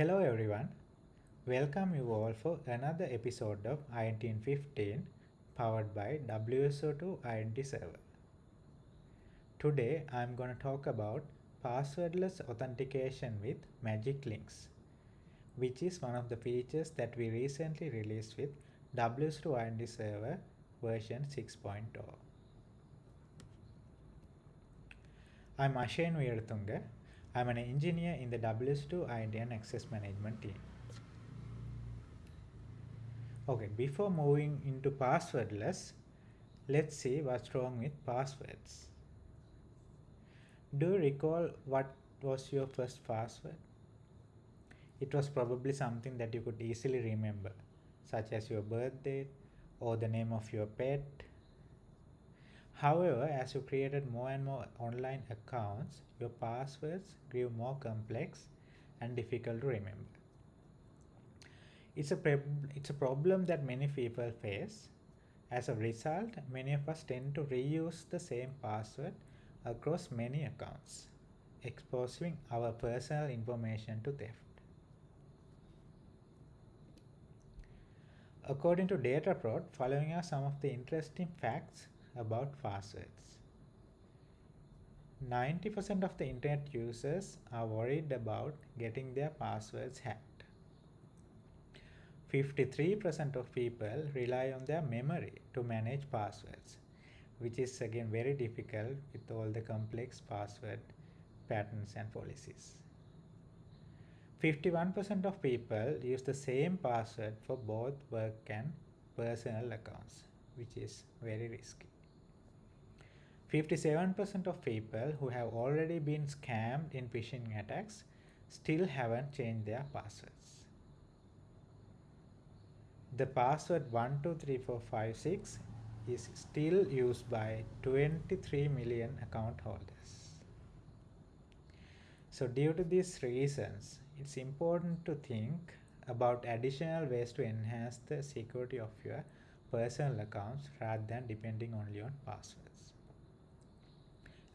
Hello everyone. Welcome you all for another episode of INT 15 powered by WSO2 INT server. Today I'm going to talk about passwordless authentication with magic links which is one of the features that we recently released with WSO2 INT server version 6.0. I'm Ashain Veeratunga. I'm an engineer in the WSO2 INT and Access Management team. Okay, before moving into passwordless, let's see what's wrong with passwords. Do you recall what was your first password? It was probably something that you could easily remember, such as your birth date or the name of your pet However, as you created more and more online accounts, your passwords grew more complex and difficult to remember. It's a, it's a problem that many people face. As a result, many of us tend to reuse the same password across many accounts, exposing our personal information to theft. According to Dataprot, following are some of the interesting facts about passwords. 90% of the internet users are worried about getting their passwords hacked. 53% of people rely on their memory to manage passwords, which is again very difficult with all the complex password patterns and policies. 51% of people use the same password for both work and personal accounts, which is very risky. 57% of people who have already been scammed in phishing attacks still haven't changed their passwords. The password 123456 is still used by 23 million account holders. So due to these reasons, it's important to think about additional ways to enhance the security of your personal accounts rather than depending only on passwords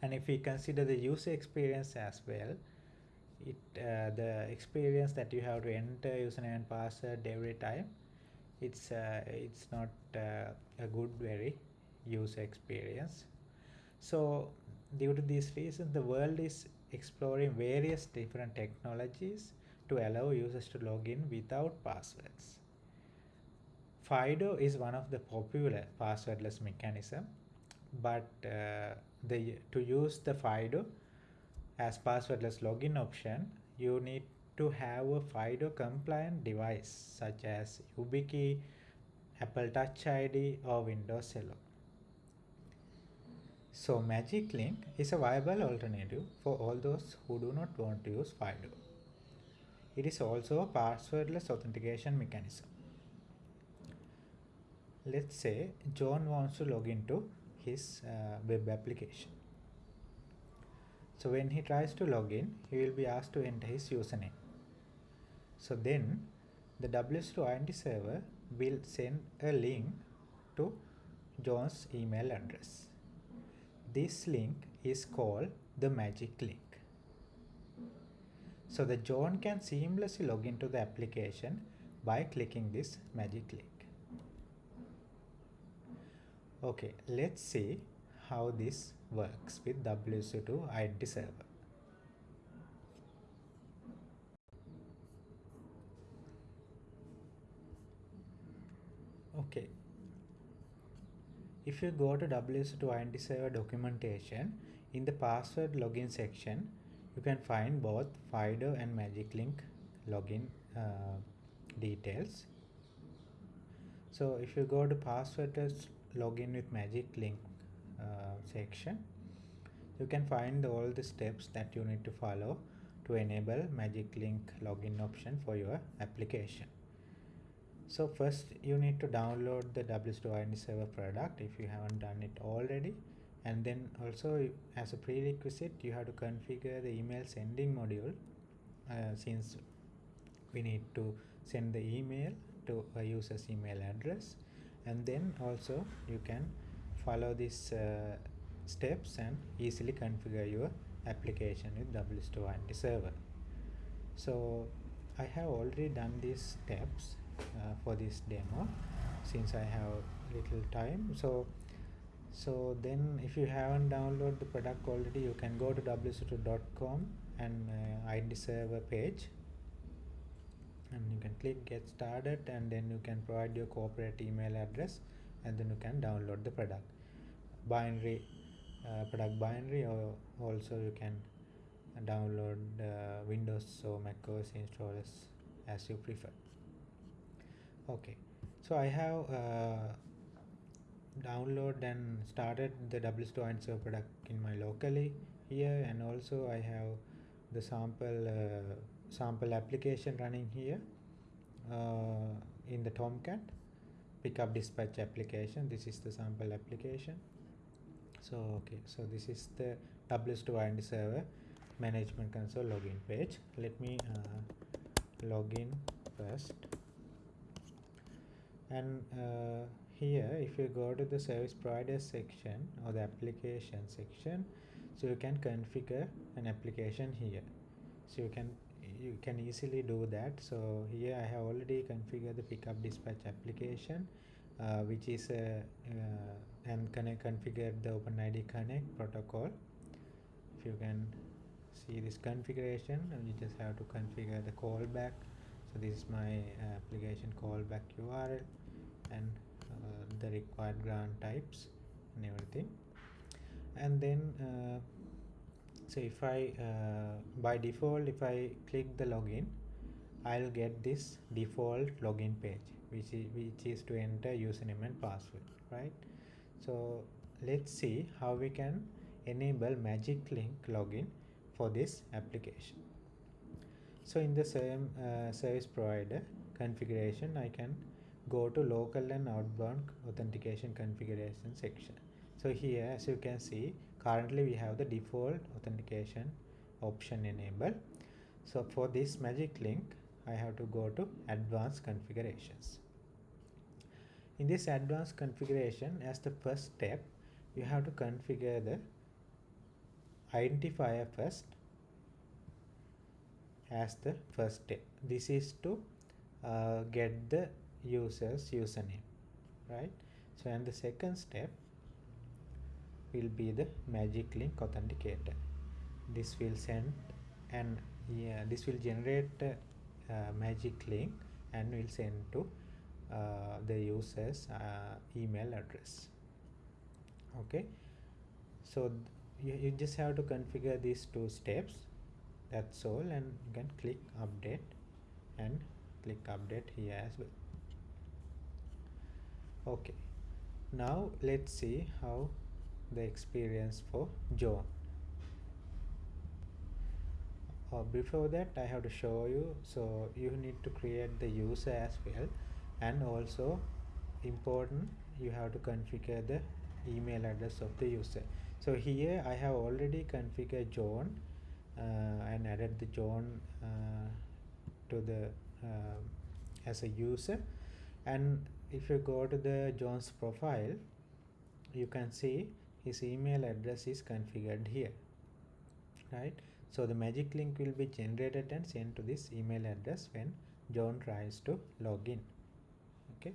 and if we consider the user experience as well it uh, the experience that you have to enter username and password every time it's uh, it's not uh, a good very user experience. So due to these reasons the world is exploring various different technologies to allow users to log in without passwords. FIDO is one of the popular passwordless mechanism but uh, the to use the FIDO as passwordless login option, you need to have a FIDO compliant device such as YubiKey, Apple Touch ID or Windows Hello. So Magic Link is a viable alternative for all those who do not want to use FIDO. It is also a passwordless authentication mechanism. Let's say John wants to log into his uh, web application. So when he tries to log in, he will be asked to enter his username. So then the WSO2 INT server will send a link to John's email address. This link is called the magic link. So the John can seamlessly log into the application by clicking this magic link. Okay, let's see how this works with WSO2 ID server. Okay, if you go to WSO2 ID server documentation, in the password login section, you can find both FIDO and Magic Link login uh, details. So if you go to passwordless login with magic link uh, section. You can find all the steps that you need to follow to enable magic link login option for your application. So first you need to download the WSO2 INT server product if you haven't done it already. And then also as a prerequisite you have to configure the email sending module uh, since we need to send the email to a user's email address and then also you can follow these uh, steps and easily configure your application with WSO2 INT server. So I have already done these steps uh, for this demo since I have little time so so then if you haven't downloaded the product already you can go to wso2.com and uh, ID server page and you can click get started and then you can provide your corporate email address and then you can download the product. Binary uh, product binary or also you can download uh, Windows or Mac OS installers as you prefer. Okay so I have uh, download and started the WSO2 server product in my locally here and also I have the sample uh, sample application running here uh, in the Tomcat. Pickup dispatch application. This is the sample application. So okay. So this is the WSO2 server management console login page. Let me uh, log in first. And uh, here if you go to the service provider section or the application section so you can configure an application here. So you can you can easily do that. So here I have already configured the pickup dispatch application uh, which is a uh, and connect configure the OpenID Connect protocol. If you can see this configuration you just have to configure the callback. So this is my uh, application callback URL and uh, the required grant types and everything. And then uh, so if I uh, by default if I click the login I'll get this default login page which is, which is to enter username and password right? So let's see how we can enable magic link login for this application. So in the same uh, service provider configuration I can go to local and outbound authentication configuration section. So here as you can see currently we have the default authentication option enabled. So for this magic link I have to go to advanced configurations. In this advanced configuration as the first step you have to configure the identifier first as the first step. This is to uh, get the user's username right? So and the second step will be the magic link authenticator. This will send and yeah this will generate a magic link and will send to uh, the user's uh, email address. Okay? So you, you just have to configure these two steps. That's all and you can click update and click update here as well. Okay. Now let's see how the experience for John uh, before that I have to show you. So you need to create the user as well. And also important you have to configure the email address of the user. So here I have already configured John uh, and added the John uh, to the uh, as a user. And if you go to the John's profile you can see his email address is configured here right? So the magic link will be generated and sent to this email address when John tries to log in okay?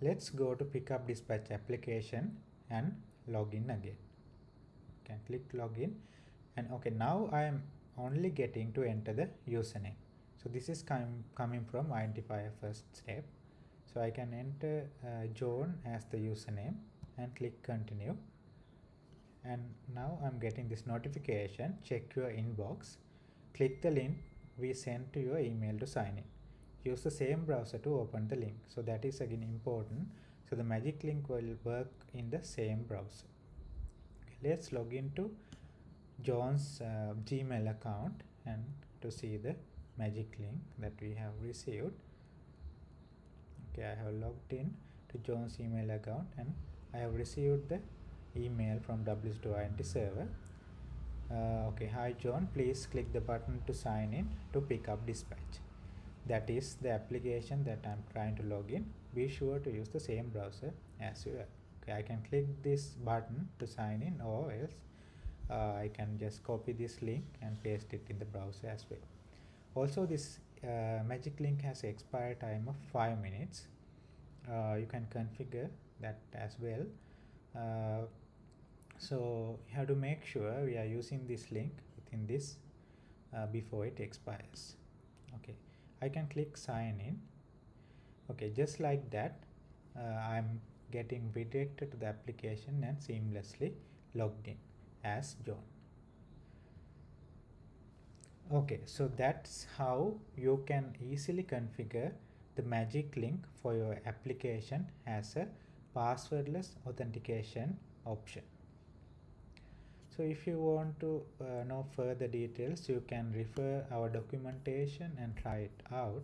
Let's go to pickup dispatch application and log in again. Can click login and okay now I am only getting to enter the username. So this is com coming from identifier first step. So I can enter uh, John as the username and click continue and now I'm getting this notification. Check your inbox. Click the link we sent to your email to sign in. Use the same browser to open the link. So that is again important. So the magic link will work in the same browser. Okay, let's log into John's uh, Gmail account and to see the magic link that we have received. Okay I have logged in to John's email account and I have received the email from WSO2 server. Uh, okay hi John please click the button to sign in to pick up dispatch. That is the application that I'm trying to log in. Be sure to use the same browser as you are. Okay I can click this button to sign in or else uh, I can just copy this link and paste it in the browser as well. Also this uh, magic link has expiry time of 5 minutes. Uh, you can configure that as well. Uh, so you have to make sure we are using this link within this uh, before it expires. Okay. I can click sign in. Okay just like that uh, I'm getting redirected to the application and seamlessly logged in as John. Okay so that's how you can easily configure the magic link for your application as a passwordless authentication option so if you want to uh, know further details you can refer our documentation and try it out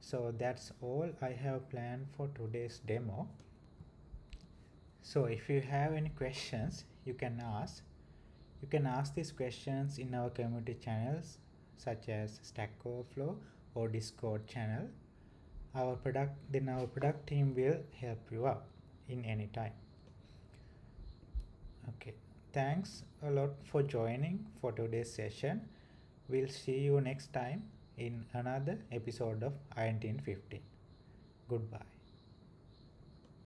so that's all I have planned for today's demo so if you have any questions you can ask you can ask these questions in our community channels such as Stack Overflow or Discord channel. Our product then our product team will help you out in any time. Okay, thanks a lot for joining for today's session. We'll see you next time in another episode of INT 15. Goodbye.